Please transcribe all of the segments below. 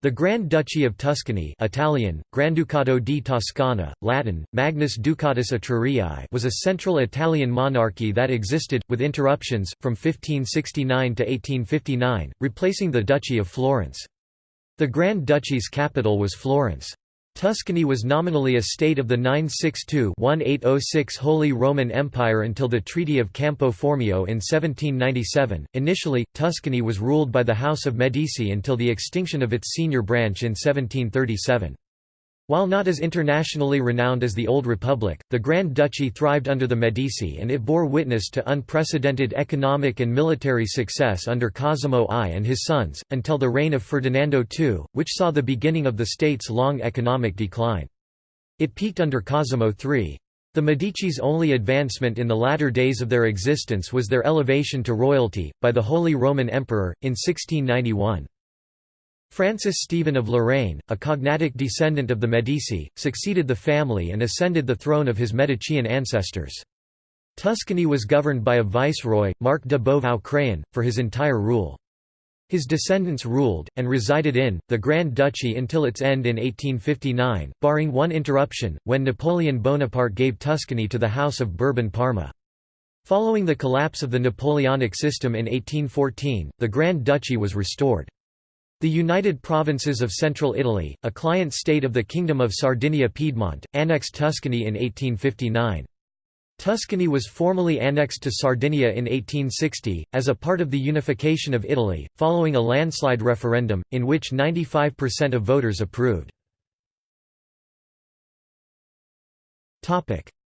The Grand Duchy of Tuscany Italian, Granducato di Toscana, Latin, Magnus Ducatus Etruriae was a central Italian monarchy that existed, with interruptions, from 1569 to 1859, replacing the Duchy of Florence. The Grand Duchy's capital was Florence. Tuscany was nominally a state of the 962-1806 Holy Roman Empire until the Treaty of Campo Formio in 1797. Initially, Tuscany was ruled by the House of Medici until the extinction of its senior branch in 1737. While not as internationally renowned as the Old Republic, the Grand Duchy thrived under the Medici and it bore witness to unprecedented economic and military success under Cosimo I and his sons, until the reign of Ferdinando II, which saw the beginning of the state's long economic decline. It peaked under Cosimo III. The Medici's only advancement in the latter days of their existence was their elevation to royalty, by the Holy Roman Emperor, in 1691. Francis Stephen of Lorraine, a cognatic descendant of the Medici, succeeded the family and ascended the throne of his Medician ancestors. Tuscany was governed by a viceroy, Marc de Beauvau-Craon, for his entire rule. His descendants ruled, and resided in, the Grand Duchy until its end in 1859, barring one interruption, when Napoleon Bonaparte gave Tuscany to the House of Bourbon-Parma. Following the collapse of the Napoleonic system in 1814, the Grand Duchy was restored. The United Provinces of Central Italy, a client state of the Kingdom of Sardinia-Piedmont, annexed Tuscany in 1859. Tuscany was formally annexed to Sardinia in 1860, as a part of the unification of Italy, following a landslide referendum, in which 95% of voters approved.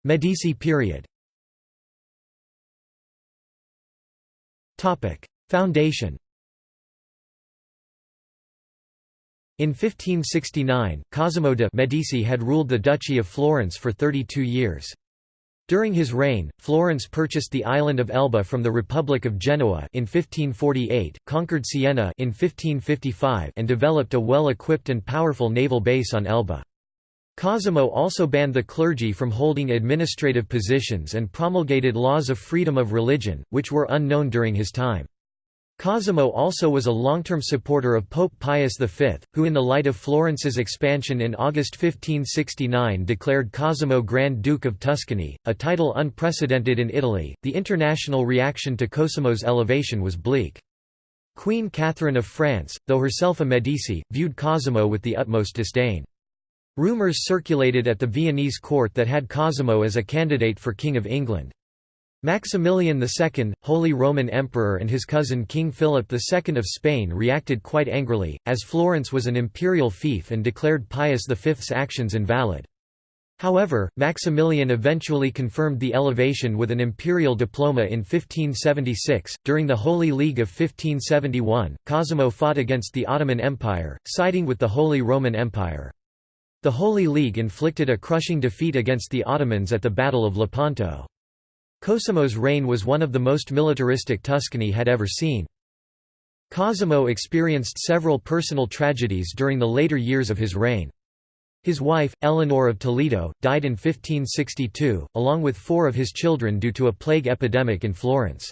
Medici period Foundation In 1569, Cosimo de' Medici had ruled the Duchy of Florence for 32 years. During his reign, Florence purchased the island of Elba from the Republic of Genoa in 1548, conquered Siena in 1555 and developed a well-equipped and powerful naval base on Elba. Cosimo also banned the clergy from holding administrative positions and promulgated laws of freedom of religion, which were unknown during his time. Cosimo also was a long-term supporter of Pope Pius V, who in the light of Florence's expansion in August 1569 declared Cosimo Grand Duke of Tuscany, a title unprecedented in Italy. The international reaction to Cosimo's elevation was bleak. Queen Catherine of France, though herself a Medici, viewed Cosimo with the utmost disdain. Rumours circulated at the Viennese court that had Cosimo as a candidate for King of England. Maximilian II, Holy Roman Emperor and his cousin King Philip II of Spain reacted quite angrily, as Florence was an imperial fief and declared Pius V's actions invalid. However, Maximilian eventually confirmed the elevation with an imperial diploma in 1576. During the Holy League of 1571, Cosimo fought against the Ottoman Empire, siding with the Holy Roman Empire. The Holy League inflicted a crushing defeat against the Ottomans at the Battle of Lepanto. Cosimo's reign was one of the most militaristic Tuscany had ever seen. Cosimo experienced several personal tragedies during the later years of his reign. His wife, Eleanor of Toledo, died in 1562, along with four of his children due to a plague epidemic in Florence.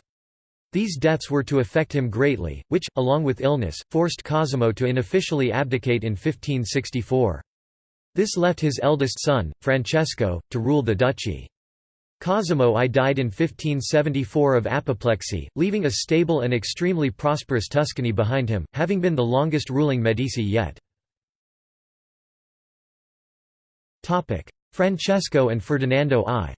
These deaths were to affect him greatly, which, along with illness, forced Cosimo to unofficially abdicate in 1564. This left his eldest son, Francesco, to rule the duchy. Cosimo I died in 1574 of apoplexy, leaving a stable and extremely prosperous Tuscany behind him, having been the longest ruling Medici yet. Francesco and Ferdinando I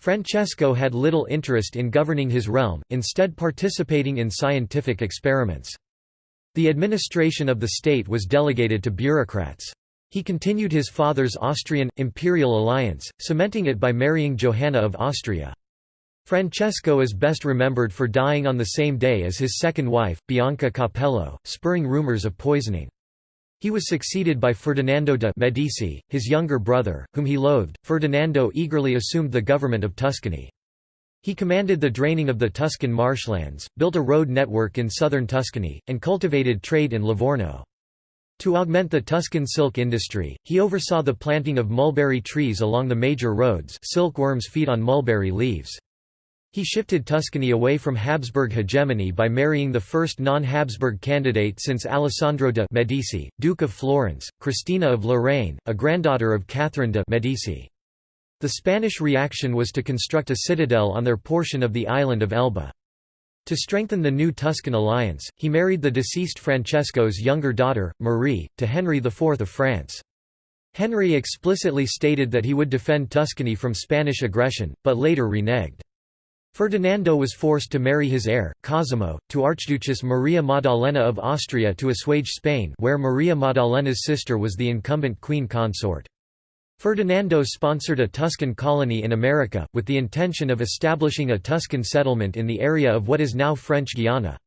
Francesco had little interest in governing his realm, instead participating in scientific experiments. The administration of the state was delegated to bureaucrats. He continued his father's Austrian, imperial alliance, cementing it by marrying Johanna of Austria. Francesco is best remembered for dying on the same day as his second wife, Bianca Capello, spurring rumors of poisoning. He was succeeded by Ferdinando de' Medici, his younger brother, whom he loathed. Ferdinando eagerly assumed the government of Tuscany. He commanded the draining of the Tuscan marshlands, built a road network in southern Tuscany, and cultivated trade in Livorno. To augment the Tuscan silk industry, he oversaw the planting of mulberry trees along the major roads silkworms feed on mulberry leaves. He shifted Tuscany away from Habsburg hegemony by marrying the first non-Habsburg candidate since Alessandro de' Medici, Duke of Florence, Christina of Lorraine, a granddaughter of Catherine de' Medici. The Spanish reaction was to construct a citadel on their portion of the island of Elba. To strengthen the new Tuscan alliance, he married the deceased Francesco's younger daughter, Marie, to Henry IV of France. Henry explicitly stated that he would defend Tuscany from Spanish aggression, but later reneged. Ferdinando was forced to marry his heir, Cosimo, to Archduchess Maria Maddalena of Austria to assuage Spain where Maria Maddalena's sister was the incumbent queen consort. Ferdinando sponsored a Tuscan colony in America, with the intention of establishing a Tuscan settlement in the area of what is now French Guiana.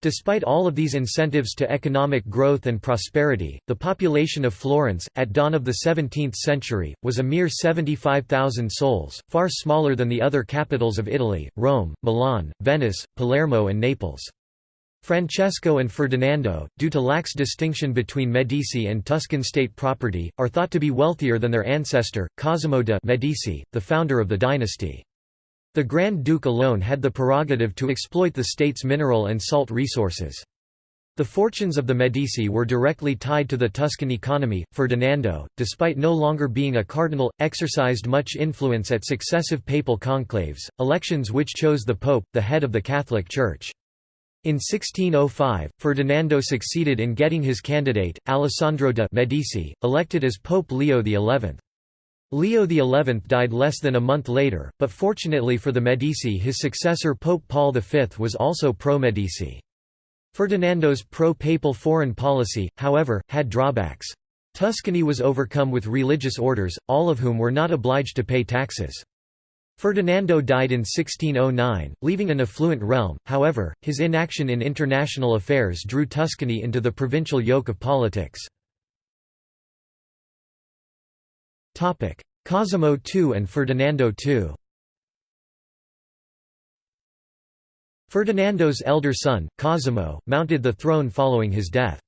Despite all of these incentives to economic growth and prosperity, the population of Florence, at dawn of the 17th century, was a mere 75,000 souls, far smaller than the other capitals of Italy, Rome, Milan, Venice, Palermo and Naples. Francesco and Ferdinando, due to lax distinction between Medici and Tuscan state property, are thought to be wealthier than their ancestor, Cosimo de' Medici, the founder of the dynasty. The Grand Duke alone had the prerogative to exploit the state's mineral and salt resources. The fortunes of the Medici were directly tied to the Tuscan economy. Ferdinando, despite no longer being a cardinal, exercised much influence at successive papal conclaves, elections which chose the pope, the head of the Catholic Church. In 1605, Ferdinando succeeded in getting his candidate, Alessandro de' Medici, elected as Pope Leo XI. Leo XI died less than a month later, but fortunately for the Medici his successor Pope Paul V was also pro-Medici. Ferdinando's pro-papal foreign policy, however, had drawbacks. Tuscany was overcome with religious orders, all of whom were not obliged to pay taxes. Ferdinando died in 1609, leaving an affluent realm, however, his inaction in international affairs drew Tuscany into the provincial yoke of politics. Cosimo II and Ferdinando II Ferdinando's elder son, Cosimo, mounted the throne following his death.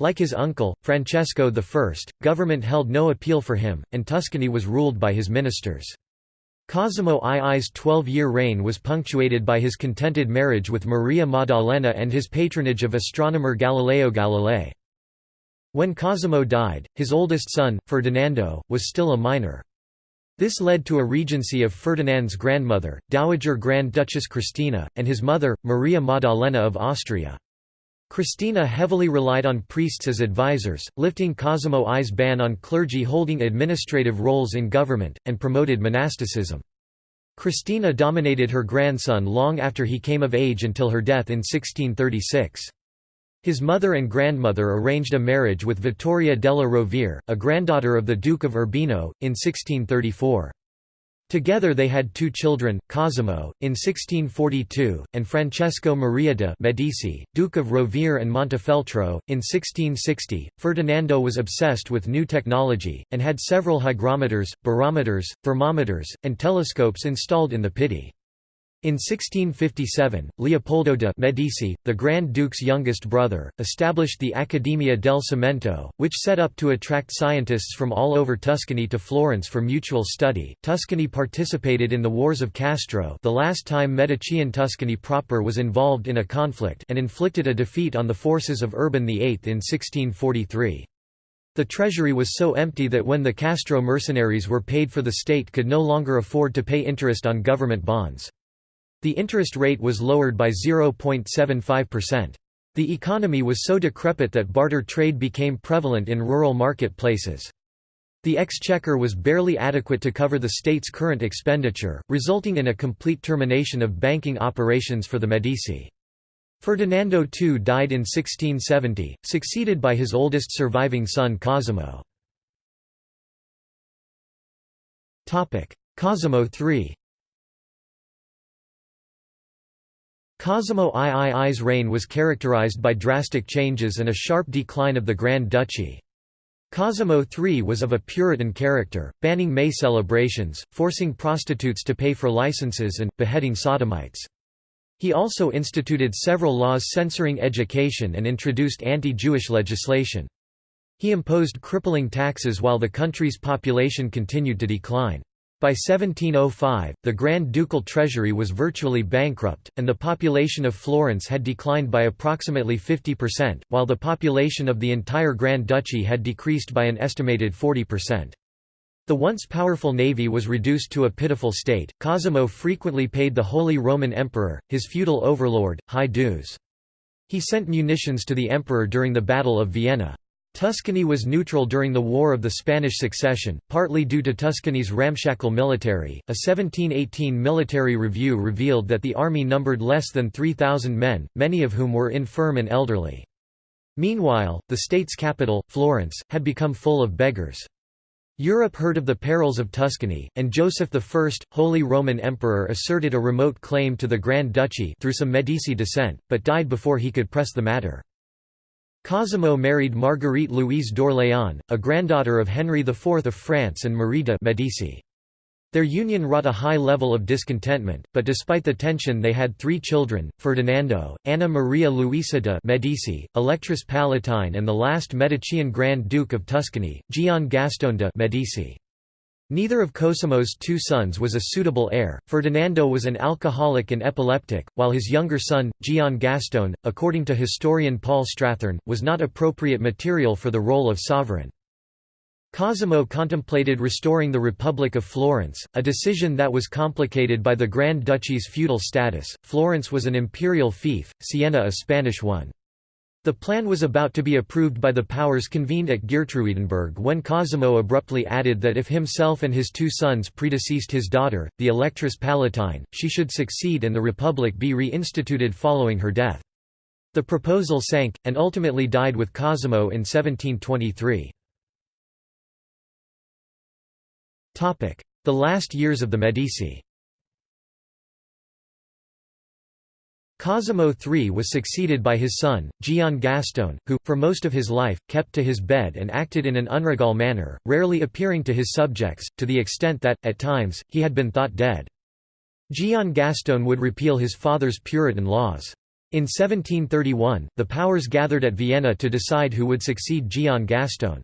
Like his uncle, Francesco I, government held no appeal for him, and Tuscany was ruled by his ministers. Cosimo II's twelve-year reign was punctuated by his contented marriage with Maria Maddalena and his patronage of astronomer Galileo Galilei. When Cosimo died, his oldest son, Ferdinando, was still a minor. This led to a regency of Ferdinand's grandmother, Dowager Grand Duchess Christina, and his mother, Maria Maddalena of Austria. Christina heavily relied on priests as advisors, lifting Cosimo I's ban on clergy holding administrative roles in government, and promoted monasticism. Christina dominated her grandson long after he came of age until her death in 1636. His mother and grandmother arranged a marriage with Vittoria della Rovere, a granddaughter of the Duke of Urbino, in 1634. Together they had two children, Cosimo, in 1642, and Francesco Maria de' Medici, Duke of Rovere and Montefeltro, in 1660. Ferdinando was obsessed with new technology, and had several hygrometers, barometers, thermometers, and telescopes installed in the Pitti. In 1657, Leopoldo de' Medici, the Grand Duke's youngest brother, established the Accademia del Cimento, which set up to attract scientists from all over Tuscany to Florence for mutual study. Tuscany participated in the Wars of Castro, the last time Medician Tuscany proper was involved in a conflict, and inflicted a defeat on the forces of Urban VIII in 1643. The treasury was so empty that when the Castro mercenaries were paid for the state could no longer afford to pay interest on government bonds. The interest rate was lowered by 0.75%. The economy was so decrepit that barter trade became prevalent in rural market-places. The exchequer was barely adequate to cover the state's current expenditure, resulting in a complete termination of banking operations for the Medici. Ferdinando II died in 1670, succeeded by his oldest surviving son Cosimo. Cosimo III Cosimo III's reign was characterized by drastic changes and a sharp decline of the Grand Duchy. Cosimo III was of a Puritan character, banning May celebrations, forcing prostitutes to pay for licenses and, beheading sodomites. He also instituted several laws censoring education and introduced anti-Jewish legislation. He imposed crippling taxes while the country's population continued to decline. By 1705, the Grand Ducal treasury was virtually bankrupt, and the population of Florence had declined by approximately 50%, while the population of the entire Grand Duchy had decreased by an estimated 40%. The once powerful navy was reduced to a pitiful state. Cosimo frequently paid the Holy Roman Emperor, his feudal overlord, high dues. He sent munitions to the emperor during the Battle of Vienna. Tuscany was neutral during the War of the Spanish Succession, partly due to Tuscany's ramshackle military. A 1718 military review revealed that the army numbered less than 3,000 men, many of whom were infirm and elderly. Meanwhile, the state's capital, Florence, had become full of beggars. Europe heard of the perils of Tuscany, and Joseph I, Holy Roman Emperor asserted a remote claim to the Grand Duchy through some Medici descent, but died before he could press the matter. Cosimo married Marguerite Louise d'Orléans, a granddaughter of Henry IV of France and Marie de' Medici. Their union wrought a high level of discontentment, but despite the tension they had three children, Ferdinando, Anna Maria Luisa de' Medici, Electress Palatine and the last Medician Grand Duke of Tuscany, Gian Gastone de' Medici. Neither of Cosimo's two sons was a suitable heir. Ferdinando was an alcoholic and epileptic, while his younger son, Gian Gastone, according to historian Paul Strathern, was not appropriate material for the role of sovereign. Cosimo contemplated restoring the Republic of Florence, a decision that was complicated by the Grand Duchy's feudal status. Florence was an imperial fief, Siena a Spanish one. The plan was about to be approved by the powers convened at Geertruidenberg when Cosimo abruptly added that if himself and his two sons predeceased his daughter, the Electress Palatine, she should succeed and the Republic be reinstituted following her death. The proposal sank, and ultimately died with Cosimo in 1723. The last years of the Medici Cosimo III was succeeded by his son, Gian Gastone, who, for most of his life, kept to his bed and acted in an unregal manner, rarely appearing to his subjects, to the extent that, at times, he had been thought dead. Gian Gastone would repeal his father's Puritan laws. In 1731, the powers gathered at Vienna to decide who would succeed Gian Gastone.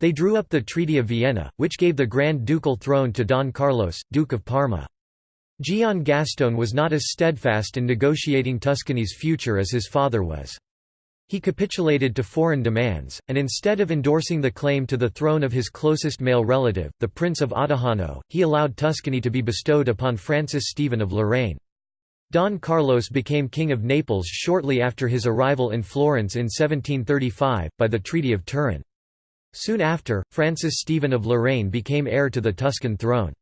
They drew up the Treaty of Vienna, which gave the Grand Ducal throne to Don Carlos, Duke of Parma. Gian Gastone was not as steadfast in negotiating Tuscany's future as his father was. He capitulated to foreign demands, and instead of endorsing the claim to the throne of his closest male relative, the Prince of Ottajano, he allowed Tuscany to be bestowed upon Francis Stephen of Lorraine. Don Carlos became King of Naples shortly after his arrival in Florence in 1735, by the Treaty of Turin. Soon after, Francis Stephen of Lorraine became heir to the Tuscan throne.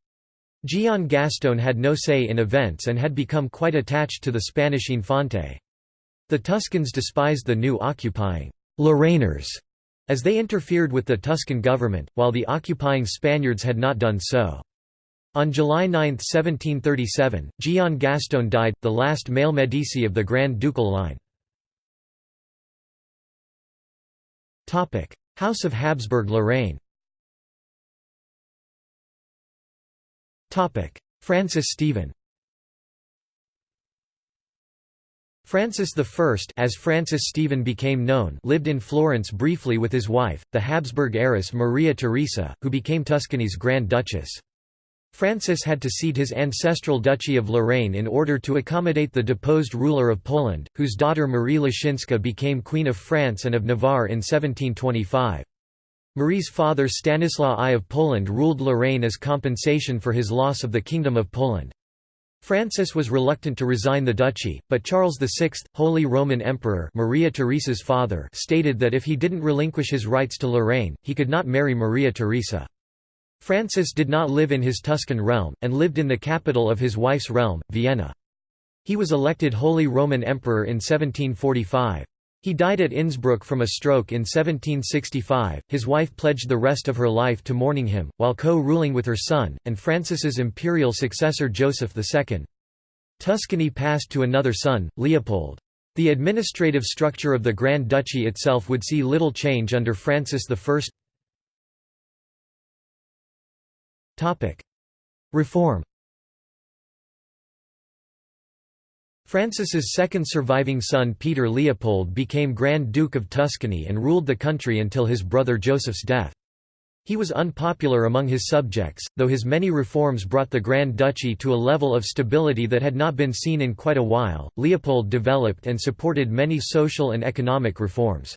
Gian Gastone had no say in events and had become quite attached to the Spanish Infante. The Tuscans despised the new occupying Lorrainers as they interfered with the Tuscan government, while the occupying Spaniards had not done so. On July 9, 1737, Gian Gastone died, the last male Medici of the Grand Ducal line. House of Habsburg-Lorraine Francis Stephen Francis I as Francis Stephen became known lived in Florence briefly with his wife, the Habsburg heiress Maria Theresa, who became Tuscany's Grand Duchess. Francis had to cede his ancestral Duchy of Lorraine in order to accommodate the deposed ruler of Poland, whose daughter Marie Leszczyńska became Queen of France and of Navarre in 1725. Marie's father Stanislaw I of Poland ruled Lorraine as compensation for his loss of the Kingdom of Poland. Francis was reluctant to resign the duchy, but Charles VI, Holy Roman Emperor Maria Theresa's father stated that if he didn't relinquish his rights to Lorraine, he could not marry Maria Theresa. Francis did not live in his Tuscan realm, and lived in the capital of his wife's realm, Vienna. He was elected Holy Roman Emperor in 1745. He died at Innsbruck from a stroke in 1765. His wife pledged the rest of her life to mourning him, while co-ruling with her son, and Francis's imperial successor Joseph II. Tuscany passed to another son, Leopold. The administrative structure of the Grand Duchy itself would see little change under Francis I. Reform Francis's second surviving son Peter Leopold became Grand Duke of Tuscany and ruled the country until his brother Joseph's death. He was unpopular among his subjects, though his many reforms brought the Grand Duchy to a level of stability that had not been seen in quite a while. Leopold developed and supported many social and economic reforms.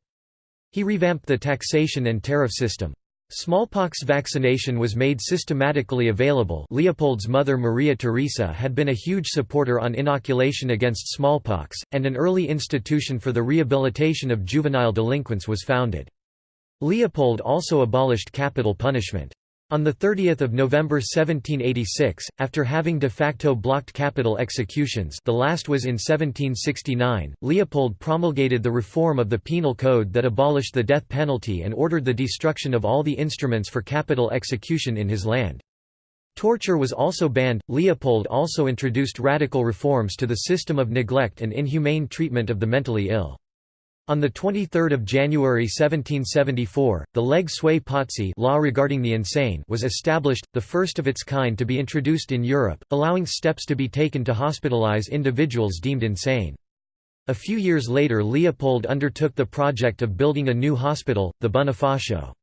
He revamped the taxation and tariff system. Smallpox vaccination was made systematically available Leopold's mother Maria Theresa had been a huge supporter on inoculation against smallpox, and an early institution for the rehabilitation of juvenile delinquents was founded. Leopold also abolished capital punishment. On 30 November 1786, after having de facto blocked capital executions the last was in 1769, Leopold promulgated the reform of the Penal Code that abolished the death penalty and ordered the destruction of all the instruments for capital execution in his land. Torture was also banned. Leopold also introduced radical reforms to the system of neglect and inhumane treatment of the mentally ill. On 23 January 1774, the leg sui law regarding the insane was established, the first of its kind to be introduced in Europe, allowing steps to be taken to hospitalize individuals deemed insane. A few years later Leopold undertook the project of building a new hospital, the Bonifacio.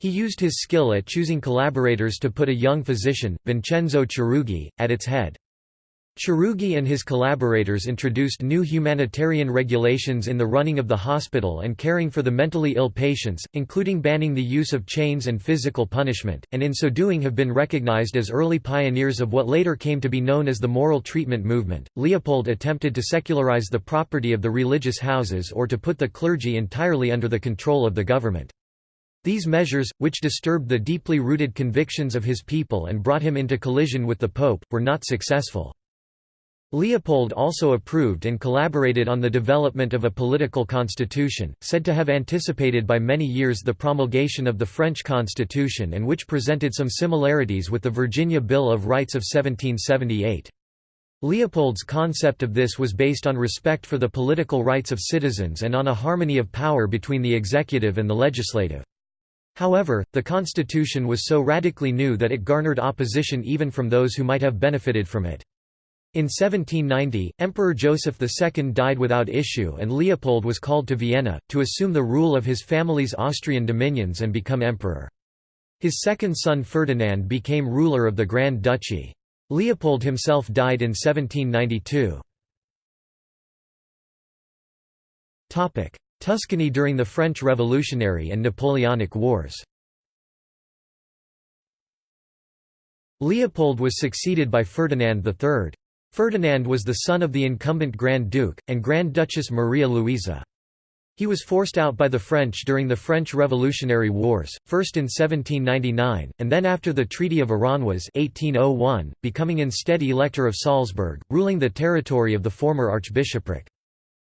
He used his skill at choosing collaborators to put a young physician, Vincenzo Chiarugi, at its head. Chiarugi and his collaborators introduced new humanitarian regulations in the running of the hospital and caring for the mentally ill patients, including banning the use of chains and physical punishment, and in so doing have been recognized as early pioneers of what later came to be known as the moral treatment movement. Leopold attempted to secularize the property of the religious houses or to put the clergy entirely under the control of the government. These measures, which disturbed the deeply rooted convictions of his people and brought him into collision with the Pope, were not successful. Leopold also approved and collaborated on the development of a political constitution, said to have anticipated by many years the promulgation of the French constitution and which presented some similarities with the Virginia Bill of Rights of 1778. Leopold's concept of this was based on respect for the political rights of citizens and on a harmony of power between the executive and the legislative. However, the constitution was so radically new that it garnered opposition even from those who might have benefited from it. In 1790, Emperor Joseph II died without issue and Leopold was called to Vienna, to assume the rule of his family's Austrian dominions and become emperor. His second son Ferdinand became ruler of the Grand Duchy. Leopold himself died in 1792. Tuscany during the French Revolutionary and Napoleonic Wars Leopold was succeeded by Ferdinand III. Ferdinand was the son of the incumbent Grand Duke, and Grand Duchess Maria Louisa. He was forced out by the French during the French Revolutionary Wars, first in 1799, and then after the Treaty of Aranjuez 1801, becoming instead Elector of Salzburg, ruling the territory of the former archbishopric.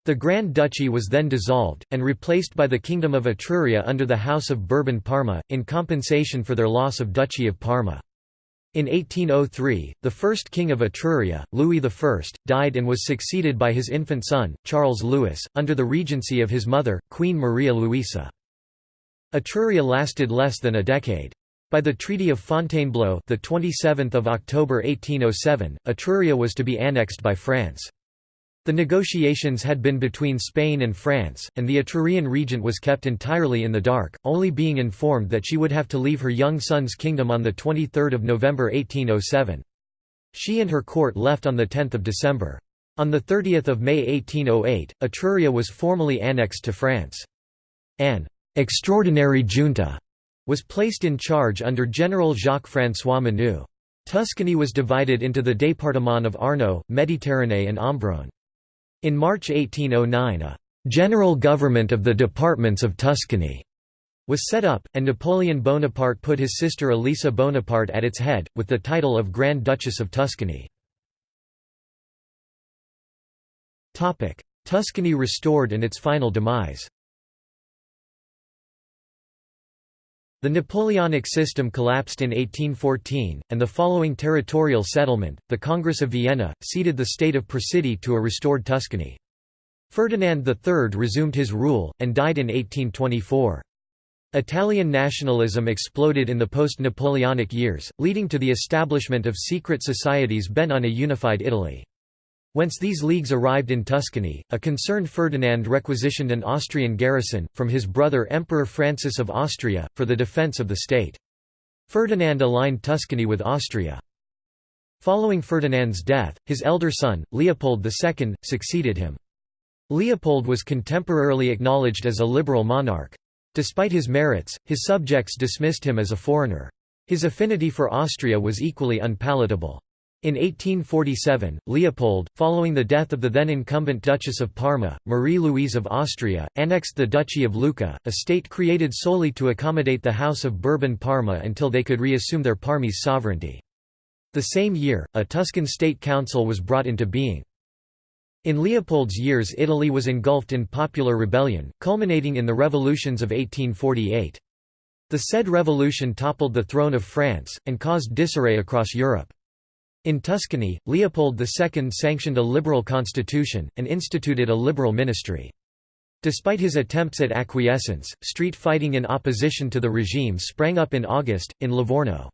The Grand Duchy was then dissolved, and replaced by the Kingdom of Etruria under the House of Bourbon-Parma, in compensation for their loss of Duchy of Parma. In 1803, the first king of Etruria, Louis I, died and was succeeded by his infant son, Charles Louis, under the regency of his mother, Queen Maria Luisa. Etruria lasted less than a decade. By the Treaty of Fontainebleau, the 27th of October 1807, Etruria was to be annexed by France. The negotiations had been between Spain and France, and the Etrurian regent was kept entirely in the dark, only being informed that she would have to leave her young son's kingdom on 23 November 1807. She and her court left on 10 December. On 30 May 1808, Etruria was formally annexed to France. An «extraordinary junta» was placed in charge under General Jacques-François Menou. Tuscany was divided into the département of Arno, Méditerranée and Ombrone. In March 1809 a «general government of the departments of Tuscany» was set up, and Napoleon Bonaparte put his sister Elisa Bonaparte at its head, with the title of Grand Duchess of Tuscany. Tuscany restored and its final demise The Napoleonic system collapsed in 1814, and the following territorial settlement, the Congress of Vienna, ceded the state of Presidio to a restored Tuscany. Ferdinand III resumed his rule, and died in 1824. Italian nationalism exploded in the post-Napoleonic years, leading to the establishment of secret societies bent on a unified Italy. Whence these leagues arrived in Tuscany, a concerned Ferdinand requisitioned an Austrian garrison, from his brother Emperor Francis of Austria, for the defence of the state. Ferdinand aligned Tuscany with Austria. Following Ferdinand's death, his elder son, Leopold II, succeeded him. Leopold was contemporarily acknowledged as a liberal monarch. Despite his merits, his subjects dismissed him as a foreigner. His affinity for Austria was equally unpalatable. In 1847, Leopold, following the death of the then incumbent Duchess of Parma, Marie-Louise of Austria, annexed the Duchy of Lucca, a state created solely to accommodate the House of Bourbon-Parma until they could reassume their Parmese sovereignty. The same year, a Tuscan state council was brought into being. In Leopold's years Italy was engulfed in popular rebellion, culminating in the revolutions of 1848. The said revolution toppled the throne of France, and caused disarray across Europe. In Tuscany, Leopold II sanctioned a liberal constitution, and instituted a liberal ministry. Despite his attempts at acquiescence, street fighting in opposition to the regime sprang up in August, in Livorno.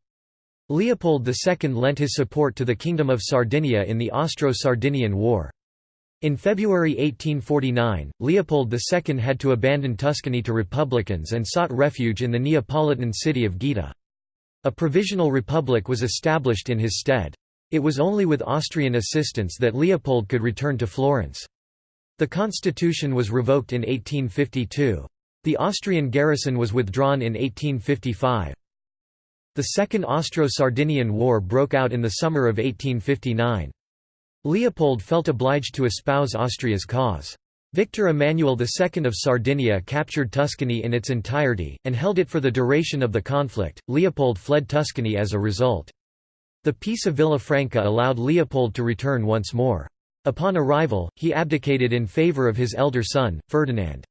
Leopold II lent his support to the Kingdom of Sardinia in the Austro-Sardinian War. In February 1849, Leopold II had to abandon Tuscany to republicans and sought refuge in the Neapolitan city of Gaeta. A provisional republic was established in his stead. It was only with Austrian assistance that Leopold could return to Florence. The constitution was revoked in 1852. The Austrian garrison was withdrawn in 1855. The Second Austro-Sardinian War broke out in the summer of 1859. Leopold felt obliged to espouse Austria's cause. Victor Emmanuel II of Sardinia captured Tuscany in its entirety, and held it for the duration of the conflict. Leopold fled Tuscany as a result. The Peace of Villafranca allowed Leopold to return once more. Upon arrival, he abdicated in favour of his elder son, Ferdinand.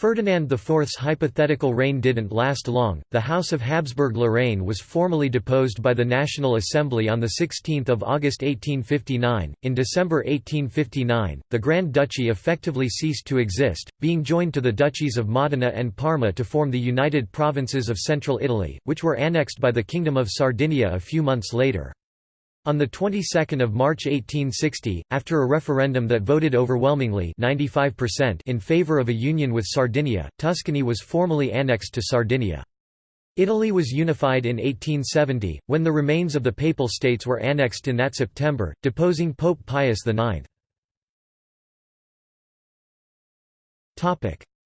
Ferdinand IV's hypothetical reign didn't last long. The House of Habsburg-Lorraine was formally deposed by the National Assembly on the 16th of August 1859. In December 1859, the Grand Duchy effectively ceased to exist, being joined to the duchies of Modena and Parma to form the United Provinces of Central Italy, which were annexed by the Kingdom of Sardinia a few months later. On the 22nd of March 1860, after a referendum that voted overwhelmingly 95% in favor of a union with Sardinia, Tuscany was formally annexed to Sardinia. Italy was unified in 1870, when the remains of the Papal States were annexed in that September, deposing Pope Pius IX.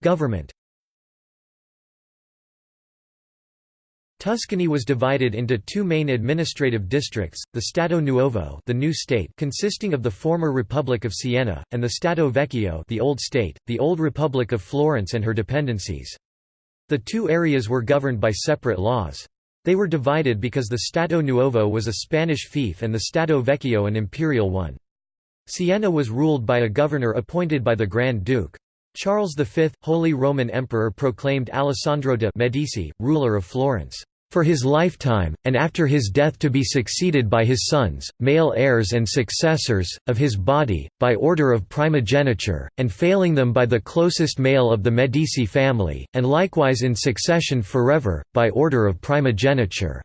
Government Tuscany was divided into two main administrative districts, the Stato Nuovo the new state consisting of the former Republic of Siena, and the Stato Vecchio the old state, the old Republic of Florence and her dependencies. The two areas were governed by separate laws. They were divided because the Stato Nuovo was a Spanish fief and the Stato Vecchio an imperial one. Siena was ruled by a governor appointed by the Grand Duke. Charles V, Holy Roman Emperor proclaimed Alessandro de' Medici, ruler of Florence for his lifetime, and after his death to be succeeded by his sons, male heirs and successors, of his body, by order of primogeniture, and failing them by the closest male of the Medici family, and likewise in succession forever, by order of primogeniture."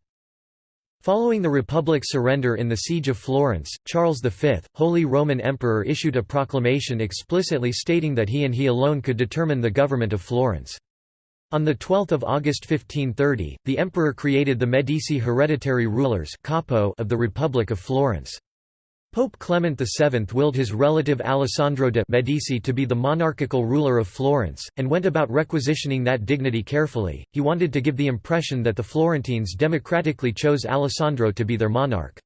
Following the Republic's surrender in the Siege of Florence, Charles V, Holy Roman Emperor issued a proclamation explicitly stating that he and he alone could determine the government of Florence. On 12 August 1530, the emperor created the Medici hereditary rulers of the Republic of Florence. Pope Clement VII willed his relative Alessandro de' Medici to be the monarchical ruler of Florence, and went about requisitioning that dignity carefully. He wanted to give the impression that the Florentines democratically chose Alessandro to be their monarch.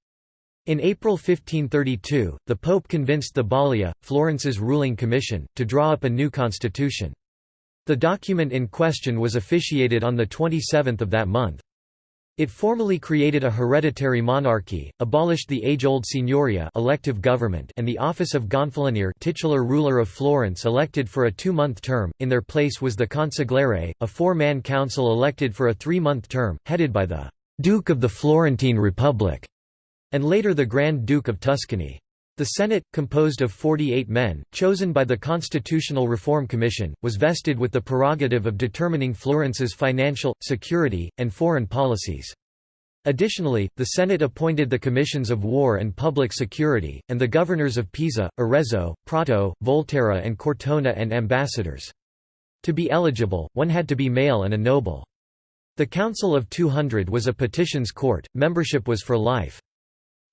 In April 1532, the Pope convinced the Balia, Florence's ruling commission, to draw up a new constitution. The document in question was officiated on the 27th of that month. It formally created a hereditary monarchy, abolished the age-old signoria elective government and the office of gonfalonier titular ruler of Florence elected for a two-month term, in their place was the consigliere, a four-man council elected for a three-month term, headed by the «Duke of the Florentine Republic» and later the Grand Duke of Tuscany. The Senate, composed of 48 men, chosen by the Constitutional Reform Commission, was vested with the prerogative of determining Florence's financial, security, and foreign policies. Additionally, the Senate appointed the Commissions of War and Public Security, and the governors of Pisa, Arezzo, Prato, Volterra and Cortona and ambassadors. To be eligible, one had to be male and a noble. The Council of 200 was a petitions court, membership was for life.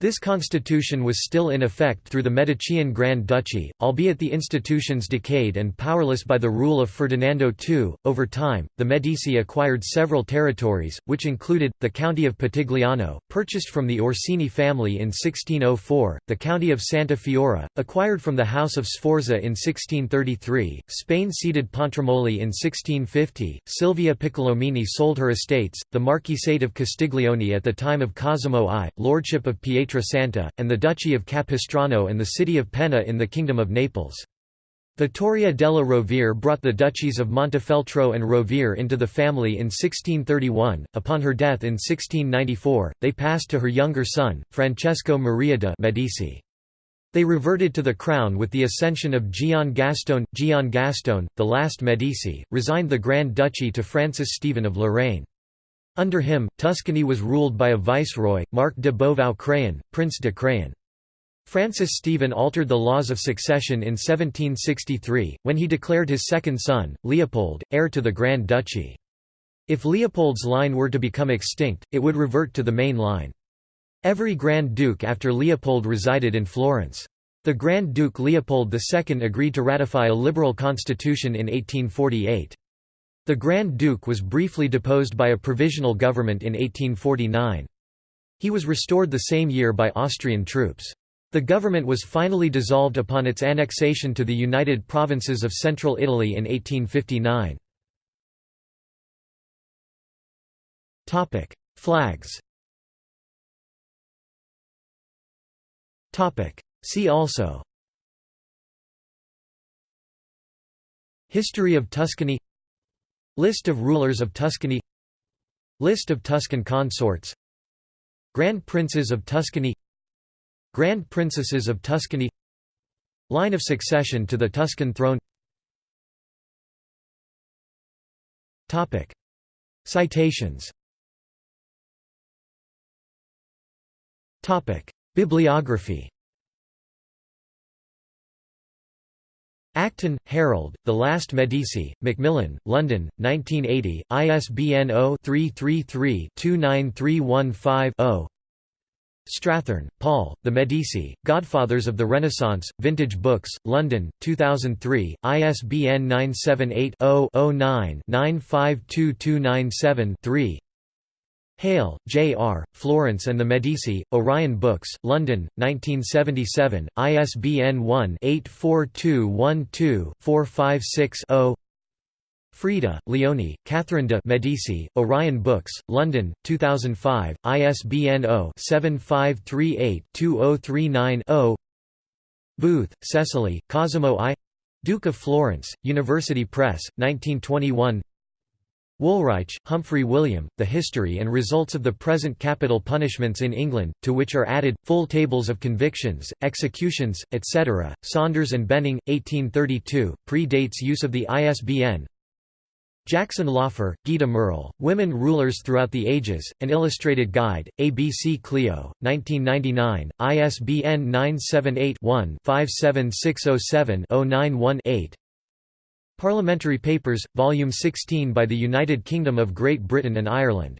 This constitution was still in effect through the Medicean Grand Duchy, albeit the institutions decayed and powerless by the rule of Ferdinando II. Over time, the Medici acquired several territories, which included the county of Pitigliano, purchased from the Orsini family in 1604, the county of Santa Fiora, acquired from the House of Sforza in 1633, Spain ceded Pontremoli in 1650, Silvia Piccolomini sold her estates, the Marquisate of Castiglione at the time of Cosimo I, lordship of Pietro Pietrasanta, and the Duchy of Capistrano and the city of Penna in the Kingdom of Naples. Vittoria della Rovere brought the duchies of Montefeltro and Rovere into the family in 1631. Upon her death in 1694, they passed to her younger son, Francesco Maria de' Medici. They reverted to the crown with the ascension of Gian Gastone. Gian Gastone, the last Medici, resigned the Grand Duchy to Francis Stephen of Lorraine. Under him, Tuscany was ruled by a viceroy, Marc de Beauvau Craon, Prince de Craon. Francis Stephen altered the laws of succession in 1763, when he declared his second son, Leopold, heir to the Grand Duchy. If Leopold's line were to become extinct, it would revert to the main line. Every Grand Duke after Leopold resided in Florence. The Grand Duke Leopold II agreed to ratify a liberal constitution in 1848. The Grand Duke was briefly deposed by a provisional government in 1849. He was restored the same year by Austrian troops. The government was finally dissolved upon its annexation to the United Provinces of Central Italy in 1859. Flags See also History of Tuscany List of rulers of Tuscany. List of Tuscan consorts. Grand Princes of Tuscany. Grand Princesses of Tuscany. Line of succession to the Tuscan throne. Topic. Citations. Topic. Bibliography Acton, Harold, The Last Medici, Macmillan, London, 1980, ISBN 0-333-29315-0 Strathern, Paul, The Medici, Godfathers of the Renaissance, Vintage Books, London, 2003, ISBN 978 0 9 952297 3 Hale, J. R., Florence and the Medici, Orion Books, London, 1977, ISBN 1-84212-456-0 Frieda, Leone, Catherine de' Medici, Orion Books, London, 2005, ISBN 0-7538-2039-0 Booth, Cecily, Cosimo I. Duke of Florence, University Press, 1921 Woolrych, Humphrey William, The History and Results of the Present Capital Punishments in England, to which are added, full tables of convictions, executions, etc. Saunders and Benning, 1832, pre-dates use of the ISBN. Jackson Laufer, Gita Merle, Women Rulers Throughout the Ages, An Illustrated Guide, ABC Clio, 1999, ISBN 978 one 57607 091 Parliamentary Papers, Volume 16 by the United Kingdom of Great Britain and Ireland.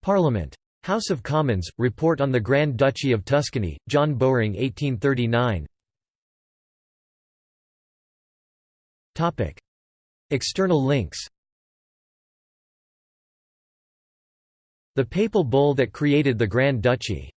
Parliament. House of Commons, Report on the Grand Duchy of Tuscany, John Bowring 1839 External links The papal bull that created the Grand Duchy